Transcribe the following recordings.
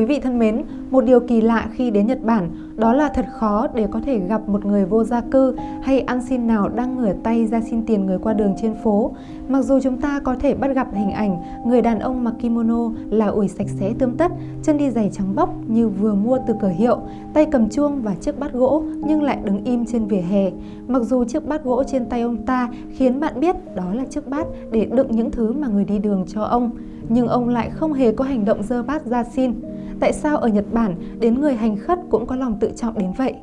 Quý vị thân mến, một điều kỳ lạ khi đến Nhật Bản đó là thật khó để có thể gặp một người vô gia cư hay ăn xin nào đang ngửa tay ra xin tiền người qua đường trên phố. Mặc dù chúng ta có thể bắt gặp hình ảnh người đàn ông mặc kimono là ủi sạch sẽ tươm tất, chân đi giày trắng bóc như vừa mua từ cửa hiệu, tay cầm chuông và chiếc bát gỗ nhưng lại đứng im trên vỉa hè. Mặc dù chiếc bát gỗ trên tay ông ta khiến bạn biết đó là chiếc bát để đựng những thứ mà người đi đường cho ông, nhưng ông lại không hề có hành động dơ bát ra xin. Tại sao ở Nhật Bản đến người hành khất cũng có lòng tự trọng đến vậy?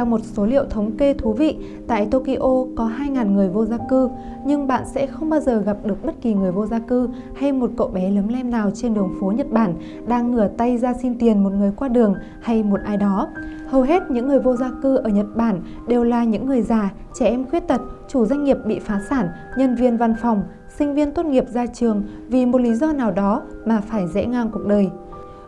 Theo một số liệu thống kê thú vị, tại Tokyo có 2.000 người vô gia cư, nhưng bạn sẽ không bao giờ gặp được bất kỳ người vô gia cư hay một cậu bé lấm lem nào trên đường phố Nhật Bản đang ngửa tay ra xin tiền một người qua đường hay một ai đó. Hầu hết những người vô gia cư ở Nhật Bản đều là những người già, trẻ em khuyết tật, chủ doanh nghiệp bị phá sản, nhân viên văn phòng, sinh viên tốt nghiệp ra trường vì một lý do nào đó mà phải rẽ ngang cuộc đời.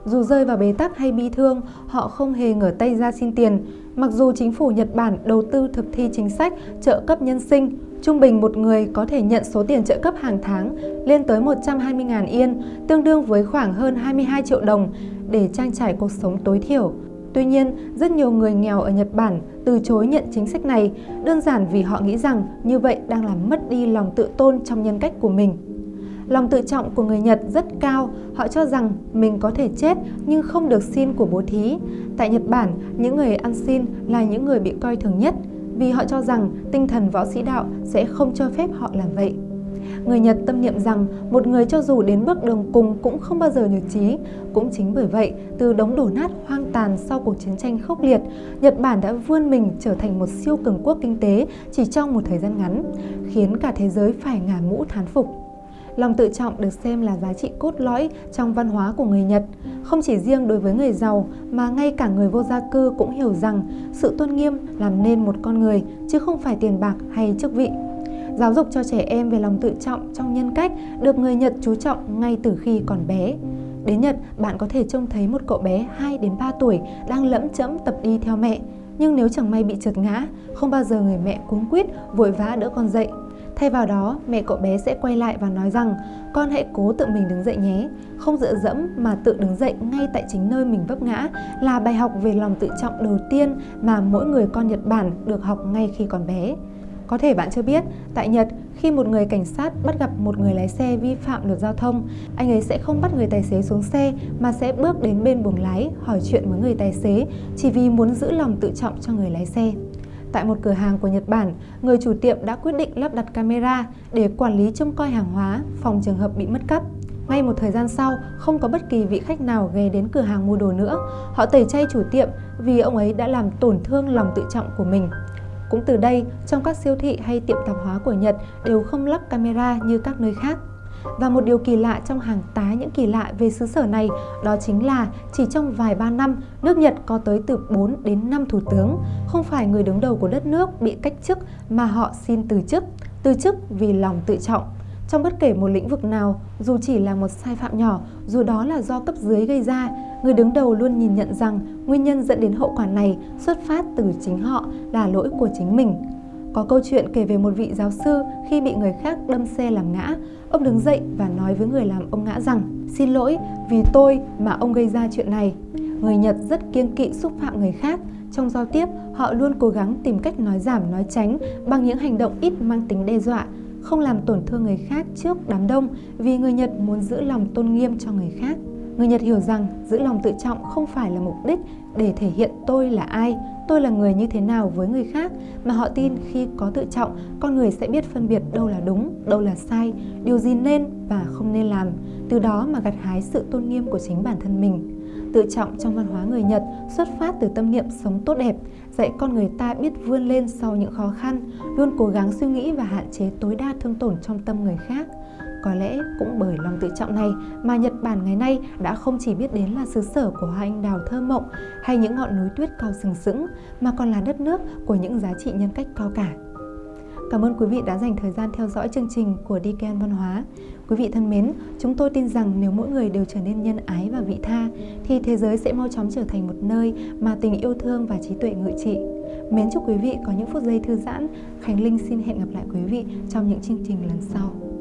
Dù rơi vào bế tắc hay bi thương, họ không hề ngửa tay ra xin tiền. Mặc dù chính phủ Nhật Bản đầu tư thực thi chính sách trợ cấp nhân sinh, trung bình một người có thể nhận số tiền trợ cấp hàng tháng lên tới 120.000 yên, tương đương với khoảng hơn 22 triệu đồng để trang trải cuộc sống tối thiểu. Tuy nhiên, rất nhiều người nghèo ở Nhật Bản từ chối nhận chính sách này, đơn giản vì họ nghĩ rằng như vậy đang làm mất đi lòng tự tôn trong nhân cách của mình. Lòng tự trọng của người Nhật rất cao, họ cho rằng mình có thể chết nhưng không được xin của bố thí. Tại Nhật Bản, những người ăn xin là những người bị coi thường nhất vì họ cho rằng tinh thần võ sĩ đạo sẽ không cho phép họ làm vậy. Người Nhật tâm niệm rằng một người cho dù đến bước đường cùng cũng không bao giờ nhược trí. Cũng chính bởi vậy, từ đống đổ nát hoang tàn sau cuộc chiến tranh khốc liệt, Nhật Bản đã vươn mình trở thành một siêu cường quốc kinh tế chỉ trong một thời gian ngắn, khiến cả thế giới phải ngả mũ thán phục. Lòng tự trọng được xem là giá trị cốt lõi trong văn hóa của người Nhật. Không chỉ riêng đối với người giàu mà ngay cả người vô gia cư cũng hiểu rằng sự tôn nghiêm làm nên một con người chứ không phải tiền bạc hay chức vị. Giáo dục cho trẻ em về lòng tự trọng trong nhân cách được người Nhật chú trọng ngay từ khi còn bé. Đến Nhật, bạn có thể trông thấy một cậu bé 2 đến 3 tuổi đang lẫm chẫm tập đi theo mẹ. Nhưng nếu chẳng may bị trượt ngã, không bao giờ người mẹ cuống quýt vội vã đỡ con dậy Thay vào đó, mẹ cậu bé sẽ quay lại và nói rằng con hãy cố tự mình đứng dậy nhé. Không dựa dẫm mà tự đứng dậy ngay tại chính nơi mình vấp ngã là bài học về lòng tự trọng đầu tiên mà mỗi người con Nhật Bản được học ngay khi còn bé. Có thể bạn chưa biết, tại Nhật, khi một người cảnh sát bắt gặp một người lái xe vi phạm luật giao thông, anh ấy sẽ không bắt người tài xế xuống xe mà sẽ bước đến bên buồng lái hỏi chuyện với người tài xế chỉ vì muốn giữ lòng tự trọng cho người lái xe. Tại một cửa hàng của Nhật Bản, người chủ tiệm đã quyết định lắp đặt camera để quản lý trông coi hàng hóa, phòng trường hợp bị mất cắp. Ngay một thời gian sau, không có bất kỳ vị khách nào ghé đến cửa hàng mua đồ nữa. Họ tẩy chay chủ tiệm vì ông ấy đã làm tổn thương lòng tự trọng của mình. Cũng từ đây, trong các siêu thị hay tiệm tạp hóa của Nhật đều không lắp camera như các nơi khác. Và một điều kỳ lạ trong hàng tá những kỳ lạ về xứ sở này đó chính là chỉ trong vài ba năm, nước Nhật có tới từ 4 đến 5 thủ tướng. Không phải người đứng đầu của đất nước bị cách chức mà họ xin từ chức. Từ chức vì lòng tự trọng. Trong bất kể một lĩnh vực nào, dù chỉ là một sai phạm nhỏ, dù đó là do cấp dưới gây ra, người đứng đầu luôn nhìn nhận rằng nguyên nhân dẫn đến hậu quả này xuất phát từ chính họ là lỗi của chính mình. Có câu chuyện kể về một vị giáo sư khi bị người khác đâm xe làm ngã. Ông đứng dậy và nói với người làm ông ngã rằng Xin lỗi vì tôi mà ông gây ra chuyện này. Người Nhật rất kiêng kỵ xúc phạm người khác. Trong giao tiếp, họ luôn cố gắng tìm cách nói giảm, nói tránh bằng những hành động ít mang tính đe dọa, không làm tổn thương người khác trước đám đông vì người Nhật muốn giữ lòng tôn nghiêm cho người khác. Người Nhật hiểu rằng giữ lòng tự trọng không phải là mục đích để thể hiện tôi là ai, tôi là người như thế nào với người khác mà họ tin khi có tự trọng, con người sẽ biết phân biệt đâu là đúng, đâu là sai, điều gì nên và không nên làm, từ đó mà gặt hái sự tôn nghiêm của chính bản thân mình. Tự trọng trong văn hóa người Nhật xuất phát từ tâm niệm sống tốt đẹp, dạy con người ta biết vươn lên sau những khó khăn, luôn cố gắng suy nghĩ và hạn chế tối đa thương tổn trong tâm người khác. Có lẽ cũng bởi lòng tự trọng này mà Nhật Bản ngày nay đã không chỉ biết đến là xứ sở của hoa anh đào thơ mộng hay những ngọn núi tuyết cao sừng sững mà còn là đất nước của những giá trị nhân cách cao cả. Cảm ơn quý vị đã dành thời gian theo dõi chương trình của DKN Văn hóa. Quý vị thân mến, chúng tôi tin rằng nếu mỗi người đều trở nên nhân ái và vị tha, thì thế giới sẽ mau chóng trở thành một nơi mà tình yêu thương và trí tuệ ngự trị. Mến chúc quý vị có những phút giây thư giãn. Khánh Linh xin hẹn gặp lại quý vị trong những chương trình lần sau.